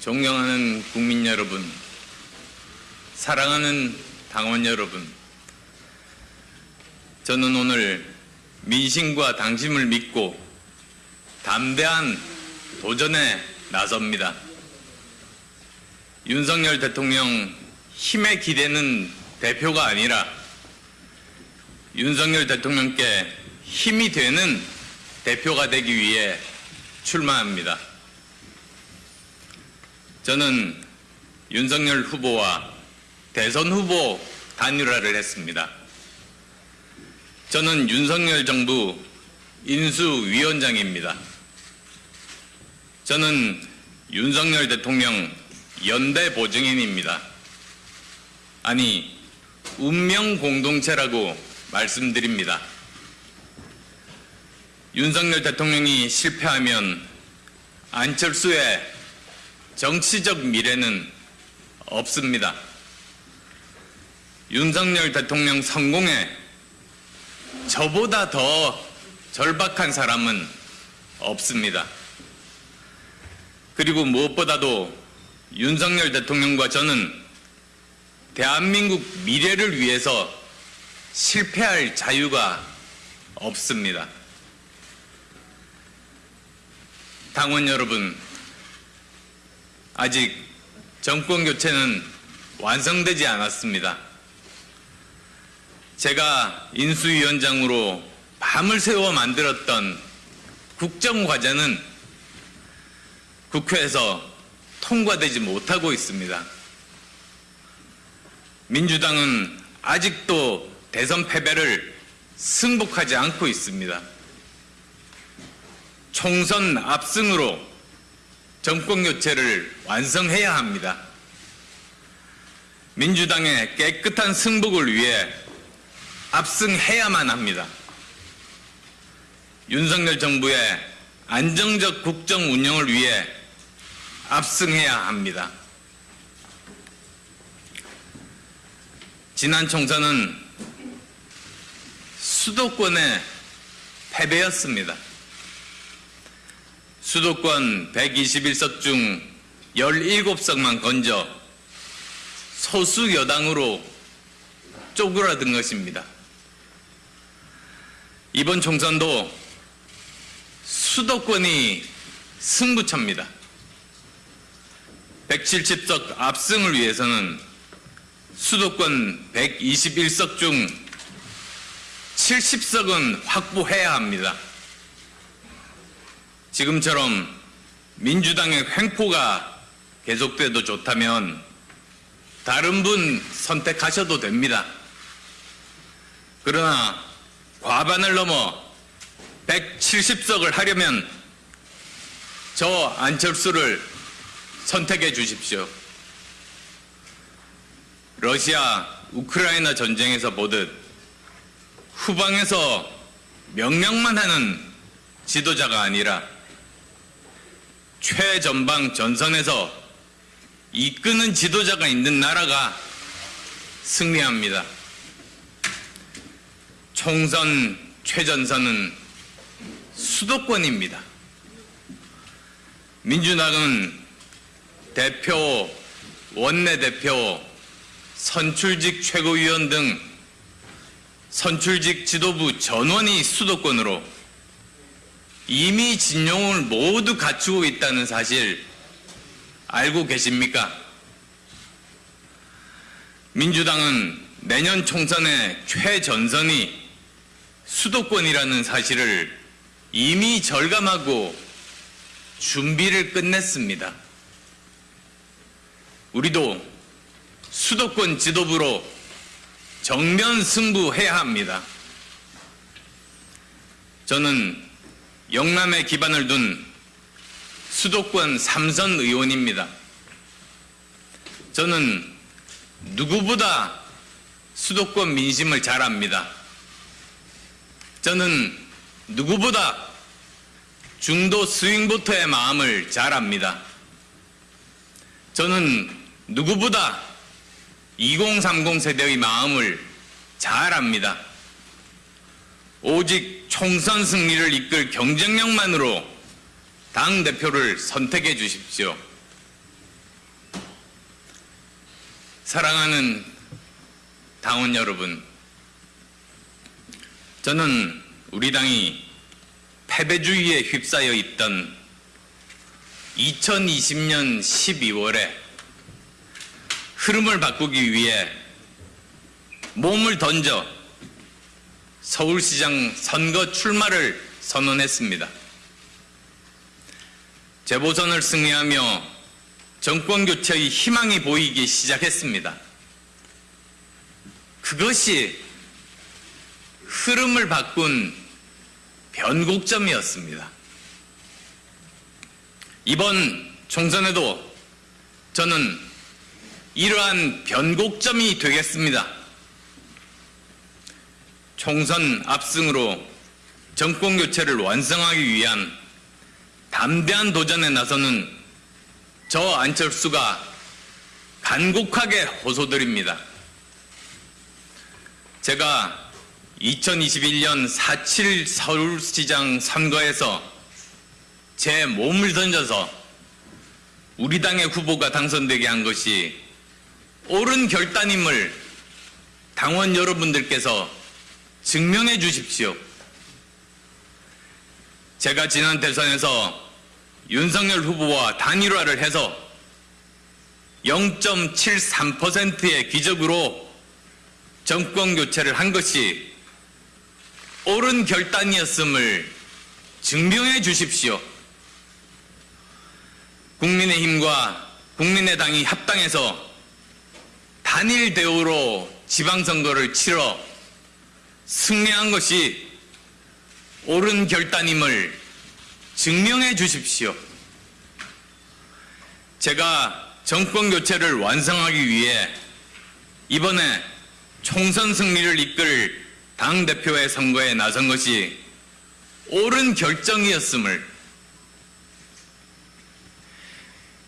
존경하는 국민 여러분, 사랑하는 당원 여러분, 저는 오늘 민심과 당심을 믿고 담대한 도전에 나섭니다. 윤석열 대통령 힘에 기대는 대표가 아니라 윤석열 대통령께 힘이 되는 대표가 되기 위해 출마합니다. 저는 윤석열 후보와 대선 후보 단일화를 했습니다. 저는 윤석열 정부 인수위원장입니다. 저는 윤석열 대통령 연대 보증인입니다. 아니, 운명 공동체라고 말씀드립니다. 윤석열 대통령이 실패하면 안철수의 정치적 미래는 없습니다. 윤석열 대통령 성공에 저보다 더 절박한 사람은 없습니다. 그리고 무엇보다도 윤석열 대통령과 저는 대한민국 미래를 위해서 실패할 자유가 없습니다. 당원 여러분, 아직 정권 교체는 완성되지 않았습니다. 제가 인수위원장으로 밤을 새워 만들었던 국정과제는 국회에서 통과되지 못하고 있습니다. 민주당은 아직도 대선 패배를 승복하지 않고 있습니다. 총선 압승으로 정권 교체를 완성해야 합니다. 민주당의 깨끗한 승복을 위해 압승해야만 합니다. 윤석열 정부의 안정적 국정 운영을 위해 압승해야 합니다. 지난 총선은 수도권의 패배였습니다. 수도권 121석 중 17석만 건져 소수 여당으로 쪼그라든 것입니다. 이번 총선도 수도권이 승부처입니다. 170석 압승을 위해서는 수도권 121석 중 70석은 확보해야 합니다. 지금처럼 민주당의 횡포가 계속돼도 좋다면 다른 분 선택하셔도 됩니다. 그러나 과반을 넘어 170석을 하려면 저 안철수를 선택해 주십시오. 러시아 우크라이나 전쟁에서 보듯 후방에서 명령만 하는 지도자가 아니라 최전방 전선에서 이끄는 지도자가 있는 나라가 승리합니다. 총선 최전선은 수도권입니다. 민주당은 대표, 원내대표, 선출직 최고위원 등 선출직 지도부 전원이 수도권으로 이미 진용을 모두 갖추고 있다는 사실 알고 계십니까? 민주당은 내년 총선의 최전선이 수도권이라는 사실을 이미 절감하고 준비를 끝냈습니다. 우리도 수도권 지도부로 정면 승부해야 합니다. 저는 영남에 기반을 둔 수도권 삼선 의원입니다. 저는 누구보다 수도권 민심을 잘 압니다. 저는 누구보다 중도 스윙보터의 마음을 잘 압니다. 저는 누구보다 2030 세대의 마음을 잘 압니다. 오직 총선 승리를 이끌 경쟁력만으로 당 대표를 선택해 주십시오. 사랑하는 당원 여러분, 저는 우리 당이 패배주의에 휩싸여 있던 2020년 12월에 흐름을 바꾸기 위해 몸을 던져 서울시장 선거 출마를 선언했습니다. 재보선을 승리하며 정권 교체의 희망이 보이기 시작했습니다. 그것이 흐름을 바꾼 변곡점이었습니다. 이번 총선에도 저는 이러한 변곡점이 되겠습니다. 총선 압승으로 정권 교체를 완성하기 위한 담대한 도전에 나서는 저 안철수가 간곡하게 호소드립니다. 제가 2021년 4.7 서울시장 선거에서 제 몸을 던져서 우리 당의 후보가 당선되게 한 것이 옳은 결단임을 당원 여러분들께서 증명해 주십시오. 제가 지난 대선에서 윤석열 후보와 단일화를 해서 0.73%의 기적으로 정권 교체를 한 것이 옳은 결단이었음을 증명해 주십시오. 국민의힘과 국민의당이 합당해서 단일 대우로 지방선거를 치러 승리한 것이 옳은 결단임을 증명해 주십시오. 제가 정권 교체를 완성하기 위해 이번에 총선 승리를 이끌 당대표의 선거에 나선 것이 옳은 결정이었음을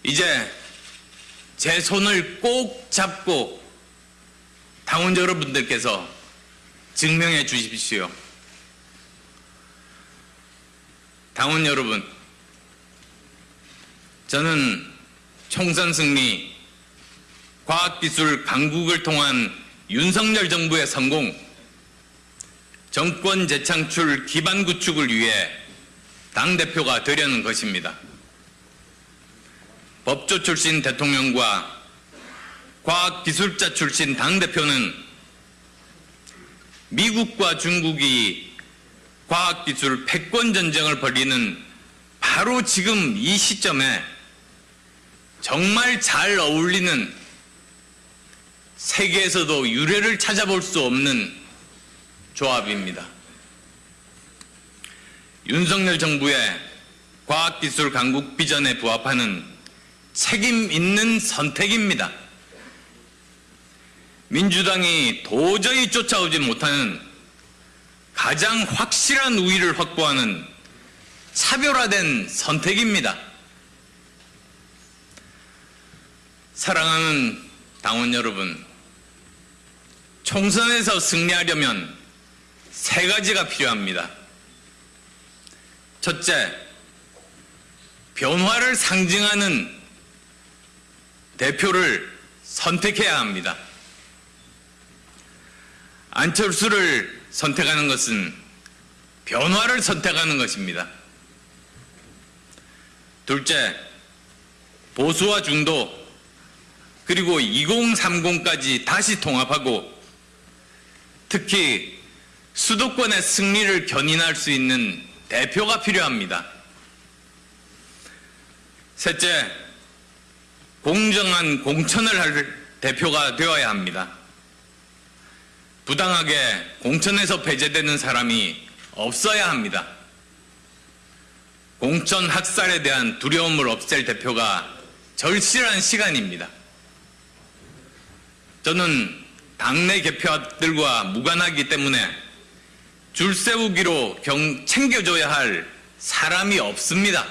이제 제 손을 꼭 잡고 당원 여러분들께서 증명해 주십시오. 당원 여러분, 저는 총선 승리, 과학기술 강국을 통한 윤석열 정부의 성공, 정권 재창출 기반 구축을 위해 당대표가 되려는 것입니다. 법조 출신 대통령과 과학기술자 출신 당대표는 미국과 중국이 과학기술 패권 전쟁을 벌이는 바로 지금 이 시점에 정말 잘 어울리는 세계에서도 유례를 찾아볼 수 없는 조합입니다. 윤석열 정부의 과학기술 강국 비전에 부합하는 책임 있는 선택입니다. 민주당이 도저히 쫓아오지 못하는 가장 확실한 우위를 확보하는 차별화된 선택입니다. 사랑하는 당원 여러분, 총선에서 승리하려면 세 가지가 필요합니다. 첫째, 변화를 상징하는 대표를 선택해야 합니다. 안철수를 선택하는 것은 변화를 선택하는 것입니다. 둘째, 보수와 중도, 그리고 2030까지 다시 통합하고 특히 수도권의 승리를 견인할 수 있는 대표가 필요합니다. 셋째, 공정한 공천을 할 대표가 되어야 합니다. 부당하게 공천에서 배제되는 사람이 없어야 합니다. 공천 학살에 대한 두려움을 없앨 대표가 절실한 시간입니다. 저는 당내 개표들과 무관하기 때문에 줄 세우기로 경, 챙겨줘야 할 사람이 없습니다.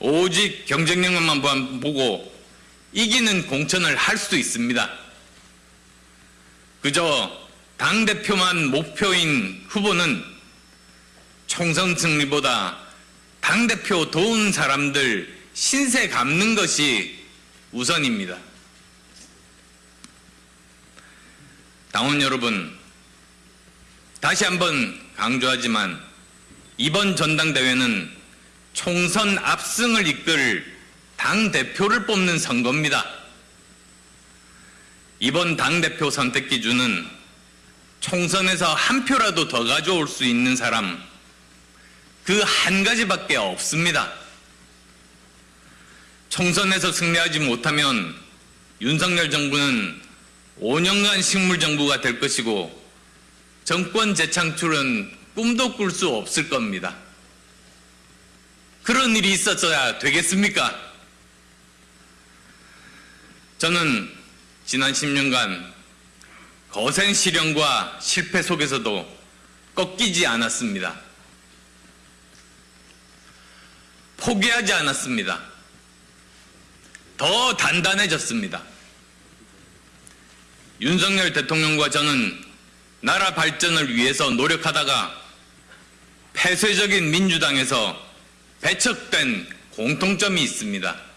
오직 경쟁력만 보고 이기는 공천을 할 수도 있습니다. 그저 당대표만 목표인 후보는 총선 승리보다 당대표 도운 사람들 신세 갚는 것이 우선입니다. 당원 여러분, 다시 한번 강조하지만 이번 전당대회는 총선 압승을 이끌 당대표를 뽑는 선거입니다. 이번 당대표 선택 기준은 총선에서 한 표라도 더 가져올 수 있는 사람, 그 한 가지밖에 없습니다. 총선에서 승리하지 못하면 윤석열 정부는 5년간 식물정부가 될 것이고 정권 재창출은 꿈도 꿀 수 없을 겁니다. 그런 일이 있었어야 되겠습니까? 저는 지난 10년간 거센 시련과 실패 속에서도 꺾이지 않았습니다. 포기하지 않았습니다. 더 단단해졌습니다. 윤석열 대통령과 저는 나라 발전을 위해서 노력하다가 폐쇄적인 민주당에서 배척된 공통점이 있습니다.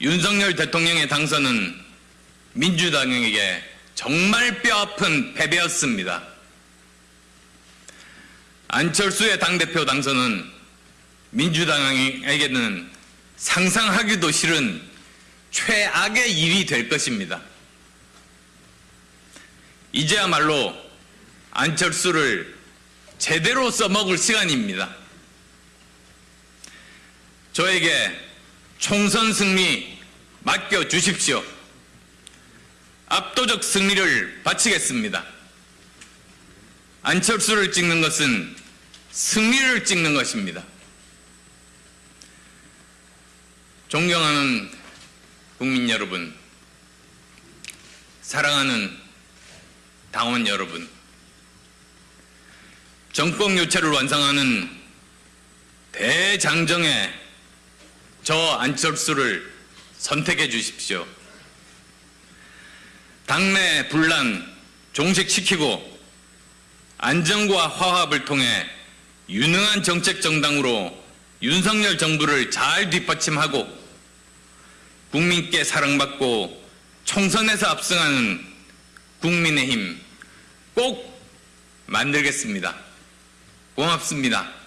윤석열 대통령의 당선은 민주당에게 정말 뼈아픈 패배였습니다. 안철수의 당대표 당선은 민주당에게는 상상하기도 싫은 최악의 일이 될 것입니다. 이제야말로 안철수를 제대로 써먹을 시간입니다. 저에게 총선 승리 맡겨 주십시오. 압도적 승리를 바치겠습니다. 안철수를 찍는 것은 승리를 찍는 것입니다. 존경하는 국민 여러분, 사랑하는 당원 여러분, 정권 교체를 완성하는 대장정에 저 안철수를 선택해 주십시오. 당내 분란 종식시키고 안정과 화합을 통해 유능한 정책 정당으로 윤석열 정부를 잘 뒷받침하고 국민께 사랑받고 총선에서 압승하는 국민의힘 꼭 만들겠습니다. 고맙습니다.